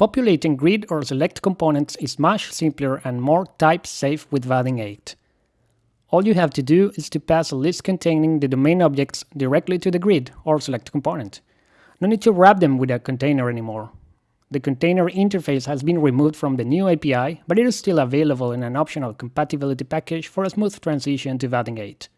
Populating grid or select components is much simpler and more type-safe with Vaadin 8. All you have to do is to pass a list containing the domain objects directly to the grid or select component. No need to wrap them with a container anymore. The container interface has been removed from the new API, but it is still available in an optional compatibility package for a smooth transition to Vaadin 8.